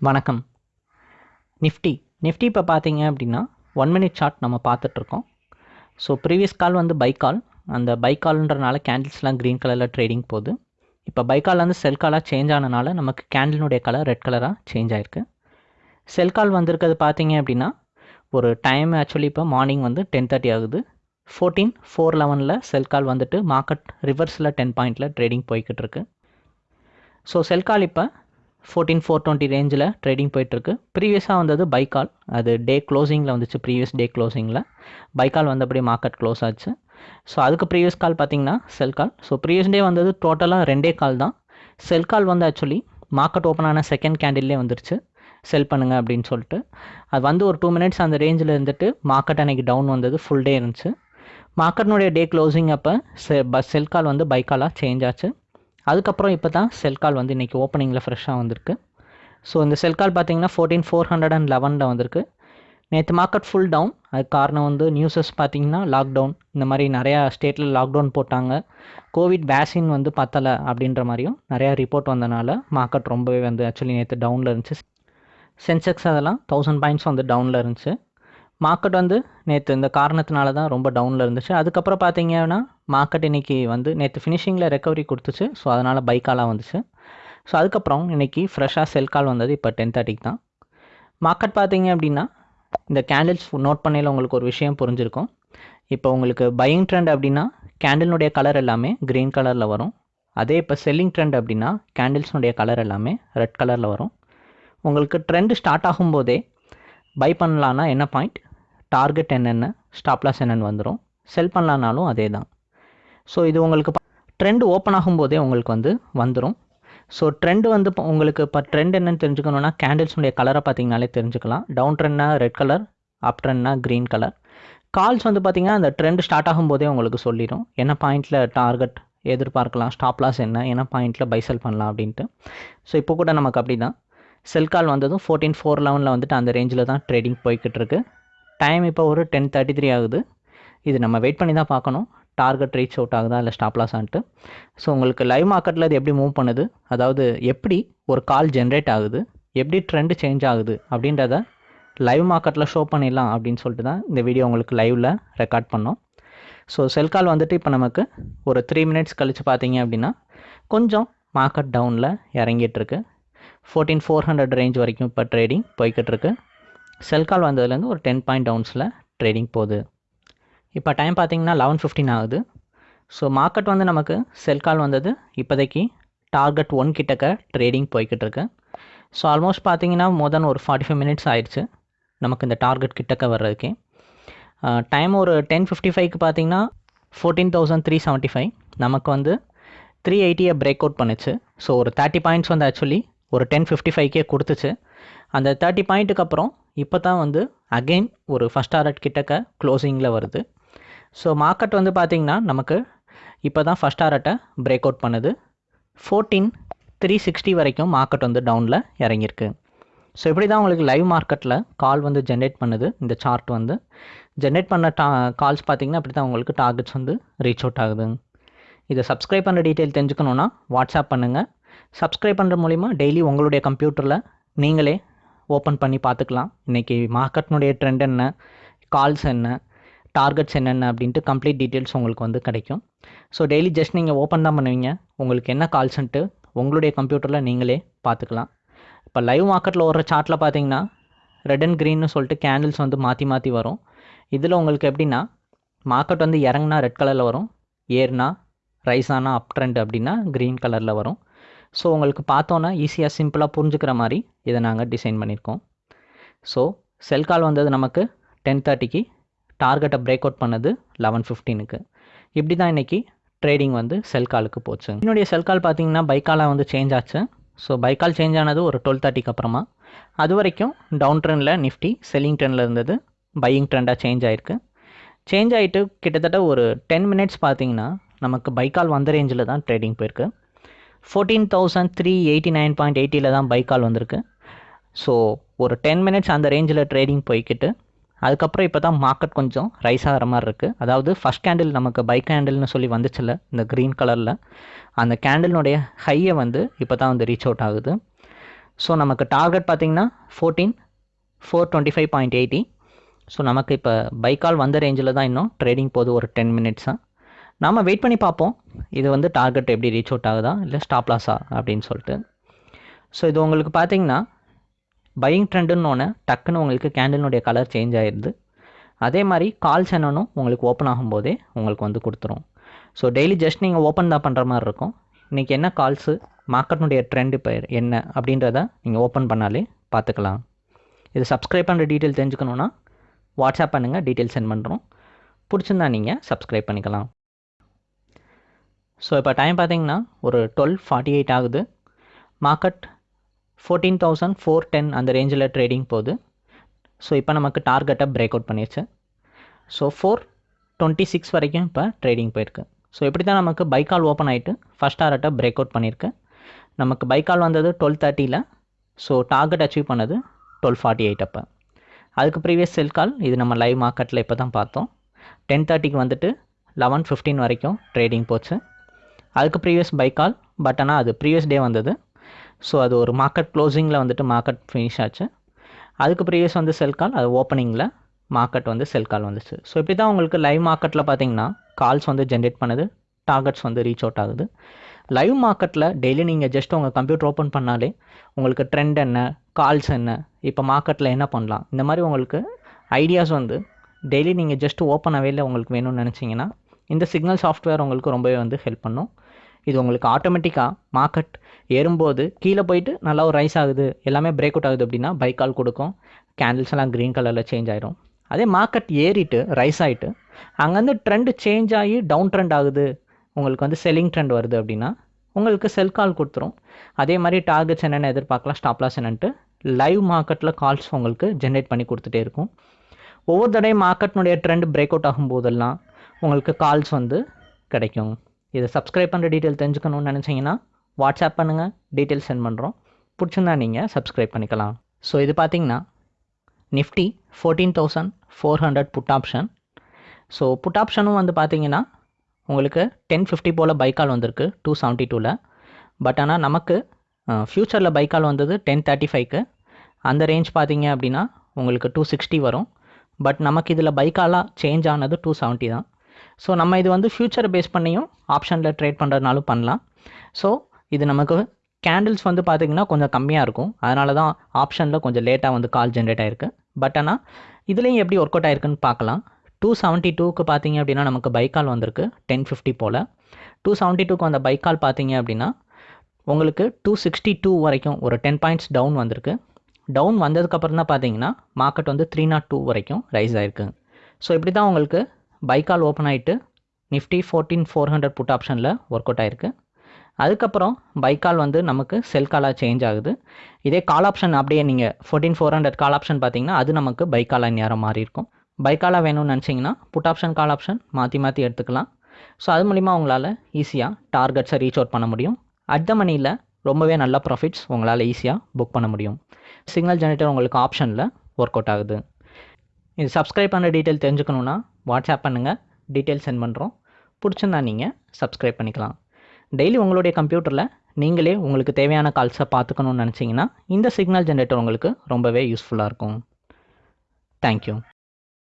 வணக்கம். Nifty. Nifty இப்போ பார்த்தீங்க அப்படின்னா ஒன் மினிட் சார்ட் நம்ம பார்த்துட்ருக்கோம் ஸோ ப்ரீவியஸ் கால் வந்து பை கால் அந்த பை கால்ன்றனால கேண்டில்ஸ்லாம் க்ரீன் கலரில் ட்ரேடிங் போகுது. இப்போ பை வந்து செல் காலாக சேஞ்ச் ஆனனால நமக்கு கேண்டிலுடைய கலர் ரெட் கலராக சேஞ்ச் ஆயிருக்கு. செல் கால் வந்திருக்கிறது பார்த்தீங்க அப்படின்னா ஒரு டைம் ஆக்சுவலி இப்போ மார்னிங் வந்து டென் தேர்ட்டி ஆகுது. ஃபோர்டீன் ஃபோர் லெவனில் செல் கால் வந்துட்டு மார்க்கெட் ரிவர்ஸில் டென் பாயிண்டில் ட்ரேடிங் போய்கிட்டு இருக்கு. ஸோ செல் கால் இப்போ ஃபோர்டீன் ஃபோர் டுவெண்ட்டி ரேஞ்சில் ட்ரேடிங் போயிட்டுருக்கு. ப்ரீவியஸாக வந்தது பை கால் அது டே க்ளோசிங்கில் வந்துச்சு ப்ரீவியஸ் டே க்ளோசிங்கில் பை கால் வந்தபடி மார்க்கெட் க்ளோஸ் ஆச்சு. ஸோ அதுக்கு ப்ரீவியஸ் கால் பார்த்தீங்கன்னா sell call so previous day வந்தது டோட்டலாக ரெண்டே கால் தான். செல் கால் வந்து ஆக்சுவலி மார்க்கெட் ஓப்பன் ஆன செகண்ட் கேண்டில்லே வந்துருச்சு. செல் பண்ணுங்க அப்படின்னு சொல்லிட்டு. அது வந்து ஒரு டூ மினிட்ஸ் அந்த ரேஞ்சில் இருந்துட்டு மார்க்கெட் அன்றைக்கி டவுன் வந்தது ஃபுல் டே இருந்துச்சு. மார்க்கெட்னுடைய டே க்ளோசிங் அப்போ செ ப செல் கால் வந்து பைக்காலாக சேஞ்ச் ஆச்சு. அதுக்கப்புறம் இப்போ தான் செல் கால் வந்து இன்றைக்கி ஓப்பனிங்கில் ஃப்ரெஷ்ஷாக வந்திருக்கு. ஸோ இந்த செல் கால் பார்த்தீங்கன்னா ஃபோர்டீன் ஃபோர் ஹண்ட்ரட் அண்ட் லெவனில் வந்திருக்கு. நேற்று மார்க்கெட் ஃபுல் டவுன் அதுக்கு காரணம் வந்து நியூஸஸ் பார்த்தீங்கன்னா லாக்டவுன் இந்த மாதிரி நிறையா ஸ்டேட்டில் லாக்டவுன் போட்டாங்க. கோவிட் வேக்சின் வந்து பத்தலை அப்படின்ற மாதிரியும் நிறையா ரிப்போர்ட் வந்தனால மார்க்கெட் ரொம்பவே வந்து ஆக்சுவலி நேற்று டவுனில் இருந்துச்சு. சென்செக்ஸ் அதெல்லாம் தௌசண்ட் பாயிண்ட்ஸ் வந்து டவுனில் இருந்துச்சு. மார்க்கெட் வந்து நேற்று இந்த காரணத்தினால தான் ரொம்ப டவுனில் இருந்துச்சு. அதுக்கப்புறம் பார்த்தீங்கன்னா மார்க்கெட் இன்றைக்கி வந்து நேற்று ஃபினிஷிங்கில் ரெக்கவரி கொடுத்துச்சு. ஸோ அதனால் பைக்காலாக வந்துச்சு. ஸோ அதுக்கப்புறம் இன்றைக்கி ஃப்ரெஷ்ஷாக செல் கால் வந்தது இப்போ டென் தேர்ட்டிக்கு தான். மார்க்கெட் பார்த்தீங்க அப்படின்னா இந்த கேண்டில்ஸ் நோட் பண்ணையில் உங்களுக்கு ஒரு விஷயம் புரிஞ்சிருக்கும். இப்போ உங்களுக்கு பையிங் ட்ரெண்ட் அப்படின்னா கேண்டில்னுடைய கலர் எல்லாமே க்ரீன் கலரில் வரும். அதே இப்போ செல்லிங் ட்ரெண்ட் அப்படின்னா கேண்டில்ஸ்னுடைய கலர் எல்லாமே ரெட் கலரில் வரும். உங்களுக்கு ட்ரெண்ட் ஸ்டார்ட் ஆகும்போதே பை பண்ணலான்னா என்ன பாயிண்ட் டார்கெட் என்னென்ன ஸ்டாப்லாஸ் என்னென்னு வந்துடும் செல் பண்ணலான்னாலும் அதே தான் ஸோ இது உங்களுக்கு ட்ரெண்ட் ஓப்பன் ஆகும்போதே உங்களுக்கு வந்து வந்துடும் ஸோ ட்ரெண்ட் வந்து இப்போ உங்களுக்கு இப்போ ட்ரெண்ட் என்னென்னு தெரிஞ்சுக்கணுன்னா கேண்டில்ஸுடைய கலரை பார்த்தீங்கனாலே தெரிஞ்சுக்கலாம். டவுன் ட்ரெண்ட்னா ரெட் கலர் அப் ட்ரெண்ட்னா க்ரீன் கலர் கால்ஸ் வந்து பார்த்திங்கன்னா அந்த ட்ரெண்ட் ஸ்டார்ட் ஆகும்போதே உங்களுக்கு சொல்லிடும் என்ன பாயிண்ட்டில் டார்கெட் எதிர்பார்க்கலாம் ஸ்டாப் லாஸ் என்ன என்ன பாயிண்ட்டில் பை செல் பண்ணலாம் அப்படின்ட்டு. ஸோ இப்போ கூட நமக்கு அப்படி தான் செல் கால் வந்ததும் ஃபோர்டீன் ஃபோர் லெவனில் வந்துட்டு அந்த ரேஞ்சில் தான் ட்ரேடிங் போய்கிட்டு இருக்குது டைம் இப்போ ஒரு டென் தேர்ட்டி த்ரீ ஆகுது. இது நம்ம வெயிட் பண்ணி தான் பார்க்கணும். டார்கெட் ரீச் அவுட் ஆகுதா இல்லை ஸ்டாப் ஸோ உங்களுக்கு லைவ் மார்க்கெட்டில் அது எப்படி மூவ் பண்ணுது? அதாவது எப்படி ஒரு கால் ஜென்ரேட் ஆகுது? எப்படி ட்ரெண்டு சேஞ்ச் ஆகுது? அப்படின்றத லைவ் மார்க்கெட்டில் ஷோ பண்ணிடலாம் அப்படின்னு சொல்லிட்டு தான் இந்த வீடியோ உங்களுக்கு லைவில் ரெக்கார்ட் பண்ணோம். ஸோ செல் கால் வந்துட்டு இப்போ நமக்கு ஒரு த்ரீ மினிட்ஸ் கழித்து பார்த்தீங்க அப்படின்னா கொஞ்சம் மார்க்கெட் டவுனில் இறங்கிட்டுருக்கு ஃபோர்டீன் ஃபோர் ஹண்ட்ரட் ரேஞ்ச் வரைக்கும் இப்போ ட்ரேடிங் போய்கிட்டு இருக்கு. செல் கால் வந்ததுலேருந்து ஒரு டென் பாயிண்ட் டவுன்ஸில் ட்ரேடிங் போகுது. இப்போ டைம் பார்த்தீங்கன்னா லெவன் ஃபிஃப்டின் ஆகுது. ஸோ மார்க்கெட் வந்து நமக்கு செல் கால் வந்தது. இப்போதைக்கு டார்கெட் ஒன் கிட்டக்க ட்ரேடிங் போய்கிட்டு இருக்கு. ஸோ ஆல்மோஸ்ட் பார்த்தீங்கன்னா மோர் தென் ஒரு ஃபார்ட்டி ஃபைவ் மினிட்ஸ் ஆயிடுச்சு நமக்கு இந்த டார்கெட் கிட்டக்க வர்றதுக்கே. டைம் ஒரு டென் ஃபிஃப்டி ஃபைவ்க்கு பார்த்தீங்கன்னா fourteen thousand three seventy five. நமக்கு வந்து த்ரீ எயிட்டியை பிரேக் அவுட் பண்ணுச்சு. ஸோ ஒரு தேர்ட்டி பாயிண்ட்ஸ் வந்து ஆக்சுவலி ஒரு டென் ஃபிஃப்டி ஃபைவ்க்கே கொடுத்துச்சு. அந்த தேர்ட்டி பாயிண்ட்டுக்கு அப்புறம் இப்போ தான் வந்து அகெயின் ஒரு ஃபஸ்ட் டாரட் கிட்டக்க க்ளோசிங்கில் வருது. ஸோ மார்க்கெட் வந்து பார்த்திங்கன்னா நமக்கு இப்போ தான் ஃபஸ்ட் டாரட்டை பிரேக் அவுட் பண்ணுது. ஃபோர்டீன் த்ரீ சிக்ஸ்டி வரைக்கும் மார்க்கெட் வந்து டவுனில் இறங்கியிருக்கு. ஸோ இப்படி தான் உங்களுக்கு லைவ் மார்க்கெட்டில் கால் வந்து ஜென்ரேட் பண்ணுது இந்த சார்ட் வந்து. ஜென்ரேட் பண்ண டா கால்ஸ் பார்த்திங்கன்னா அப்படி தான் உங்களுக்கு டார்கெட்ஸ் வந்து ரீச் அவுட் ஆகுது. இதை சப்ஸ்கிரைப் பண்ணுற டீட்டெயில் தெரிஞ்சுக்கணுன்னா வாட்ஸ்அப் பண்ணுங்கள் சப்ஸ்கிரைப் பண்ணுற மூலிமா டெய்லி உங்களுடைய கம்ப்யூட்டரில் நீங்களே ஓப்பன் பண்ணி பார்த்துக்கலாம். இன்றைக்கி மார்க்கெட்னுடைய ட்ரெண்ட் என்ன? கால்ஸ் என்ன? டார்கெட்ஸ் என்னென்ன? அப்படின்ட்டு கம்ப்ளீட் டீட்டெயில்ஸ் உங்களுக்கு வந்து கிடைக்கும். ஸோ டெய்லி ஜஸ்ட் நீங்கள் ஓப்பன் தான் பண்ணுவீங்க. உங்களுக்கு என்ன கால்ஸ்ன்ட்டு உங்களுடைய கம்ப்யூட்டரில் நீங்களே பார்த்துக்கலாம். இப்போ லைவ் மார்க்கெட்டில் ஓடுற சார்ட்டில் பார்த்தீங்கன்னா ரெட் அண்ட் க்ரீன்னு சொல்லிட்டு கேண்டில்ஸ் வந்து மாற்றி மாற்றி வரும். இதில் உங்களுக்கு எப்படின்னா மார்க்கெட் வந்து இறங்குனா ரெட் கலரில் வரும் ஏறுனா ரைஸ் ஆனால் அப் ட்ரெண்ட் அப்படின்னா க்ரீன் கலரில் வரும். ஸோ உங்களுக்கு பார்த்தோன்னா ஈஸியாக சிம்பிளாக புரிஞ்சுக்கிற மாதிரி இதை நாங்கள் டிசைன் பண்ணியிருக்கோம். ஸோ செல் கால் வந்தது நமக்கு டென் தேர்ட்டிக்கு டார்கெட்டை பிரேக் அவுட் பண்ணது லெவன் ஃபிஃப்டீனுக்கு இப்படி தான் இன்றைக்கி ட்ரேடிங் வந்து செல் காலுக்கு போச்சு. என்னுடைய செல் கால் பார்த்தீங்கன்னா பைக்காலாக வந்து சேஞ்ச் ஆச்சு. ஸோ பைக்கால் சேஞ்ச் ஆனது ஒரு டுவெல் தேர்ட்டிக்கு அப்புறமா. அது வரைக்கும் டவுன் ட்ரெண்டில் நிஃப்டி செல்லிங் ட்ரெண்டில் இருந்தது. பையிங் ட்ரெண்டாக சேஞ்ச் ஆகிருக்கு சேஞ்ச் ஆகிட்டு கிட்டத்தட்ட ஒரு டென் மினிட்ஸ் பார்த்தீங்கன்னா நமக்கு பைக்கால் வந்த ரேஞ்சில் தான் ட்ரேடிங் போயிருக்கு. Fourteen thousand three eighty nine point எயிட்டியில் தான் பைக்கால் வந்திருக்கு. ஸோ ஒரு டென் மினிட்ஸ் அந்த ரேஞ்சில் ட்ரேடிங் போய்கிட்டு அதுக்கப்புறம் இப்போ தான் மார்க்கெட் கொஞ்சம் ரைஸ் ஆகிற மாதிரி இருக்குது அதாவது ஃபஸ்ட் கேண்டில் நமக்கு பைக் கேண்டில்னு சொல்லி வந்துச்சுல்ல இந்த க்ரீன் கலரில் அந்த கேண்டில்னுடைய ஹையை வந்து இப்போ தான் வந்து ரீச் அவுட் ஆகுது. ஸோ நமக்கு டார்கெட் பார்த்தீங்கன்னா fourteen four twenty five point eighty so நமக்கு இப்போ பைக்கால் வந்த ரேஞ்சில் தான் இன்னும் ட்ரேடிங் போகுது ஒரு டென் மினிட்ஸாக நாம் வெயிட் பண்ணி பார்ப்போம். இது வந்து டார்கெட் எப்படி ரீச் அவுட் ஆகுதா? இல்லை ஸ்டாப் லாஸா அப்படின்னு சொல்லிட்டு. ஸோ இது உங்களுக்கு பார்த்தீங்கன்னா பையிங் ட்ரெண்டுன்னு ஒன்று டக்குன்னு உங்களுக்கு கேண்டிலுடைய கலர் சேஞ்ச் ஆயிடுது அதே மாதிரி கால்ஸ் என்னன்னும் உங்களுக்கு ஓப்பன் ஆகும்போதே உங்களுக்கு வந்து கொடுத்துரும். ஸோ டெய்லி ஜஸ்ட் நீங்கள் ஓப்பன் தான் பண்ணுற மாதிரி இருக்கும். இன்றைக்கி என்ன கால்ஸு மார்க்கெட்னுடைய ட்ரெண்டு இப்போ என்ன அப்படின்றத நீங்கள் ஓப்பன் பண்ணாலே பார்த்துக்கலாம். இது சப்ஸ்கிரைப் பண்ணுற டீட்டெயில் தெரிஞ்சுக்கணுன்னா வாட்ஸ்அப் பண்ணுங்கள் டீட்டெயில் சென்ட் பண்ணுறோம் பிடிச்சிருந்தா நீங்கள் சப்ஸ்கிரைப் பண்ணிக்கலாம். ஸோ இப்போ டைம் பார்த்தீங்கன்னா ஒரு டுவெல் ஃபார்ட்டி எயிட் ஆகுது. Market fourteen thousand four ten அந்த ரேஞ்சில் ட்ரேடிங் போகுது. ஸோ இப்போ நமக்கு டார்கெட்டை பிரேக் அவுட் பண்ணிடுச்சு ஸோ ஃபோர் டுவெண்ட்டி சிக்ஸ் வரைக்கும் இப்போ ட்ரேடிங் போயிருக்கு. ஸோ இப்படி தான் நமக்கு பைக்கால் ஓப்பன் ஆகிட்டு ஃபஸ்ட் டார்கெட்டை பிரேக் அவுட் பண்ணியிருக்கு. நமக்கு பைக்கால் வந்தது டுவெல் தேர்ட்டியில் ஸோ டார்கெட் அச்சீவ் பண்ணது டுவெல் ஃபார்ட்டி எயிட் அப்போ. அதுக்கு ப்ரீவியஸ் செல் கால் இது நம்ம லைவ் மார்க்கெட்டில் இப்போ தான் பார்த்தோம். டென் தேர்ட்டிக்கு வந்துட்டு லெவன் ஃபிஃப்டீன் வரைக்கும் ட்ரேடிங் போச்சு. அதுக்கு ப்ரீவியஸ் பைக்கால் பட் ஆனால் அது ப்ரீவியஸ் டே வந்தது. ஸோ அது ஒரு மார்க்கெட் க்ளோசிங்கில் வந்துட்டு மார்க்கெட் ஃபினிஷ் ஆச்சு. அதுக்கு ப்ரீவியஸ் வந்து செல் கால் அது ஓப்பனிங்கில் மார்க்கெட் வந்து செல் கால் வந்துச்சு. ஸோ இப்படி தான் உங்களுக்கு லைவ் மார்க்கெட்டில் பார்த்தீங்கன்னா கால்ஸ் வந்து ஜென்ரேட் பண்ணுது டார்கெட்ஸ் வந்து ரீச் அவுட் ஆகுது. லைவ் மார்க்கெட்டில் டெய்லி நீங்கள் ஜஸ்ட் உங்கள் கம்ப்யூட்டர் ஓப்பன் பண்ணாலே உங்களுக்கு ட்ரெண்ட் என்ன கால்ஸ் என்ன இப்போ மார்க்கெட்டில் என்ன பண்ணலாம் இந்த மாதிரி உங்களுக்கு ஐடியாஸ் வந்து டெய்லி நீங்கள் ஜஸ்ட் ஓப்பன் அவையில் உங்களுக்கு வேணும்னு நினச்சிங்கன்னா இந்த சிக்னல் சாஃப்ட்வேர் உங்களுக்கு ரொம்பவே வந்து ஹெல்ப் பண்ணும். இது உங்களுக்கு ஆட்டோமேட்டிக்காக மார்க்கெட் ஏறும்போது கீழே போயிட்டு நல்லா ஒரு ரைஸ் ஆகுது. எல்லாமே பிரேக் அவுட் ஆகுது அப்படின்னா பைக்கால் கொடுக்கும். கேண்டில்ஸ் எல்லாம் க்ரீன் கலரில் சேஞ்ச் ஆயிரும். அதே மார்க்கெட் ஏறிட்டு ரைஸ் ஆகிட்டு அங்கேருந்து ட்ரெண்டு சேஞ்ச் ஆகி டவுன் ட்ரெண்ட் ஆகுது. உங்களுக்கு வந்து செல்லிங் ட்ரெண்ட் வருது அப்படின்னா உங்களுக்கு செல் கால் கொடுத்துரும். அதே மாதிரி டார்கெட்ஸ் என்னென்ன எதிர்பார்க்கலாம் ஸ்டாப்லாஸ் என்னென்ட்டு என்னன்ட்டு லைவ் மார்க்கெட்டில் கால்ஸ் உங்களுக்கு ஜென்ரேட் பண்ணி கொடுத்துட்டே இருக்கும். ஒவ்வொரு தடையும் மார்க்கெட்னுடைய ட்ரெண்ட் பிரேக் அவுட் ஆகும் போதெல்லாம் உங்களுக்கு கால்ஸ் வந்து கிடைக்கும். இதை சப்ஸ்கிரைப் பண்ணுற டீட்டெயில் தெரிஞ்சுக்கணும்னு நினச்சிங்கன்னா வாட்ஸ்அப் பண்ணுங்கள் டீட்டெயில் சென்ட் பண்ணுறோம் பிடிச்சிருந்தா நீங்கள் சப்ஸ்கிரைப் பண்ணிக்கலாம். ஸோ இது பார்த்தீங்கன்னா Nifty fourteen thousand four hundred put option so put ஆப்ஷனும் வந்து பார்த்தீங்கன்னா உங்களுக்கு டென் ஃபிஃப்டி போல் பைக்கால் வந்திருக்கு டூ செவன்ட்டி டூவில் பட் ஆனால் நமக்கு ஃப்யூச்சரில் பைக்கால் வந்தது டென் தேர்ட்டி ஃபைவ்க்கு அந்த ரேஞ்ச் பார்த்தீங்க அப்படின்னா உங்களுக்கு டூ சிக்ஸ்டி வரும். பட் நமக்கு இதில் பைக்காலாக சேஞ்ச் ஆனது டூ செவன்ட்டி தான். ஸோ நம்ம இது வந்து ஃப்யூச்சரை பேஸ் பண்ணியும் ஆப்ஷனில் ட்ரேட் பண்ணுறதுனாலும் பண்ணலாம். ஸோ இது நமக்கு கேண்டில்ஸ் வந்து பார்த்திங்கன்னா கொஞ்சம் கம்மியாக இருக்கும். அதனால தான் ஆப்ஷனில் கொஞ்சம் லேட்டாக வந்து கால் ஜென்ரேட் ஆயிருக்கு. பட் ஆனால் இதுலேயும் எப்படி ஒர்க் அவுட் ஆயிருக்குன்னு பார்க்கலாம் டூ செவன்ட்டி டூக்கு பார்த்தீங்க அப்படின்னா நமக்கு பைக்கால் வந்திருக்கு. டென் ஃபிஃப்டி போல். டூ செவன்ட்டி டூக்கு வந்த பைக்கால் பார்த்தீங்க அப்படின்னா உங்களுக்கு டூ சிக்ஸ்டி டூ வரைக்கும் ஒரு டென் பாயிண்ட்ஸ் டவுன் வந்திருக்கு. டவுன் வந்ததுக்கப்புறம் தான் பார்த்தீங்கன்னா மார்க்கெட் வந்து த்ரீ நாட் டூ வரைக்கும் ரைஸ் ஆயிருக்கு. ஸோ இப்படி தான் உங்களுக்கு பைக்கால் ஓப்பன் ஆகிட்டு Nifty fourteen four hundred put ஆப்ஷனில் ஒர்க் அவுட் ஆயிருக்கு. அதுக்கப்புறம் பைக்கால் வந்து நமக்கு செல் காலாக சேஞ்ச் ஆகுது. இதே கால் ஆப்ஷன் அப்படியே நீங்கள் fourteen four hundred call option பார்த்தீங்கன்னா அது நமக்கு பைக்காலாக நேரம் மாறி இருக்கும். பைக்காலாக வேணும்னு நினச்சிங்கன்னா புட் ஆப்ஷன் கால் ஆப்ஷன் மாற்றி மாற்றி எடுத்துக்கலாம். ஸோ அது மூலிமா உங்களால் ஈஸியாக டார்கெட்ஸை ரீச் அவுட் பண்ண முடியும். அட் த மணியில் ரொம்பவே நல்ல ப்ராஃபிட்ஸ் உங்களால் ஈஸியாக புக் பண்ண முடியும். சிக்னல் ஜெனரேட்டர் உங்களுக்கு ஆப்ஷனில் ஒர்க் அவுட் ஆகுது. இது சப்ஸ்கிரைப் பண்ணுற டீட்டெயில் தெரிஞ்சுக்கணுன்னா வாட்ஸ்அப் பண்ணுங்கள் டீட்டெயில் சென்ட் பண்ணுறோம் பிடிச்சிருந்தா நீங்கள் சப்ஸ்கிரைப் பண்ணிக்கலாம். டெய்லி உங்களுடைய கம்ப்யூட்டரில் நீங்களே உங்களுக்கு தேவையான கால்ஸை பார்த்துக்கணுன்னு நினச்சிங்கன்னா இந்த சிக்னல் ஜென்ரேட்டர் உங்களுக்கு ரொம்பவே யூஸ்ஃபுல்லாக இருக்கும். தேங்க்யூ